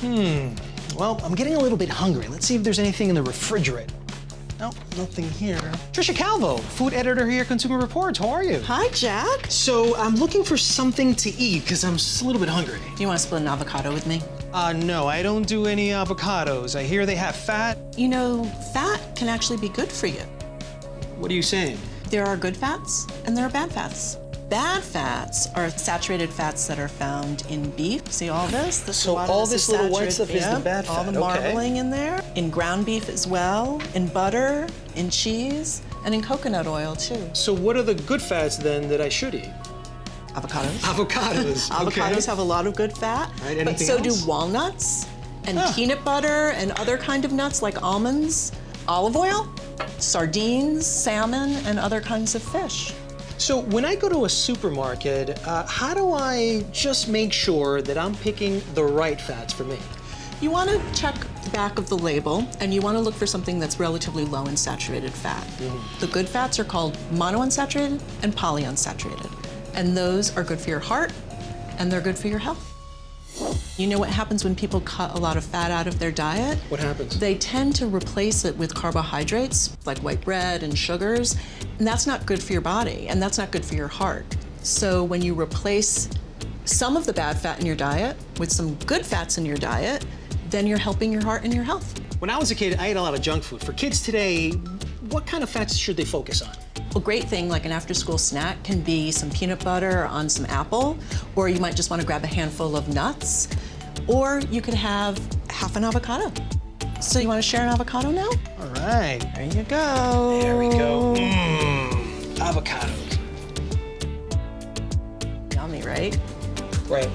Hmm. Well, I'm getting a little bit hungry. Let's see if there's anything in the refrigerator. No, nothing here. Trisha Calvo, food editor here at Consumer Reports. How are you? Hi, Jack. So I'm looking for something to eat because I'm just a little bit hungry. Do you want to split an avocado with me? Uh, no, I don't do any avocados. I hear they have fat. You know, fat can actually be good for you. What are you saying? There are good fats and there are bad fats. Bad fats are saturated fats that are found in beef. See all this? this So a lot of all this little white stuff is the Yep, bad All fat, the okay. marbling in there. In ground beef as well, in butter, in cheese, and in coconut oil too. So what are the good fats then that I should eat? Avocados. Avocados. Avocados have a lot of good fat, Right, but so else? do walnuts and Huh. peanut butter and other kind of nuts like almonds, olive oil, sardines, salmon, and other kinds of fish. So when I go to a supermarket, uh, how do I just make sure that I'm picking the right fats for me? You want to check the back of the label and you want to look for something that's relatively low in saturated fat. The good fats are called monounsaturated and polyunsaturated. And those are good for your heart and they're good for your health. You know what happens when people cut a lot of fat out of their diet? What happens? They tend to replace it with carbohydrates like white bread and sugars, and that's not good for your body and that's not good for your heart. So when you replace some of the bad fat in your diet with some good fats in your diet, then you're helping your heart and your health. When I was a kid, I ate a lot of junk food. For kids today, what kind of fats should they focus on? A great thing like an after school snack can be some peanut butter on some apple, or you might just want to grab a handful of nuts, or you could have half an avocado. So you want to share an avocado now? All right. There you go. There we go. Mmm. Avocados. Yummy, right? Right.